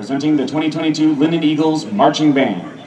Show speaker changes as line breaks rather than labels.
presenting the 2022 Linden Eagles Marching Band.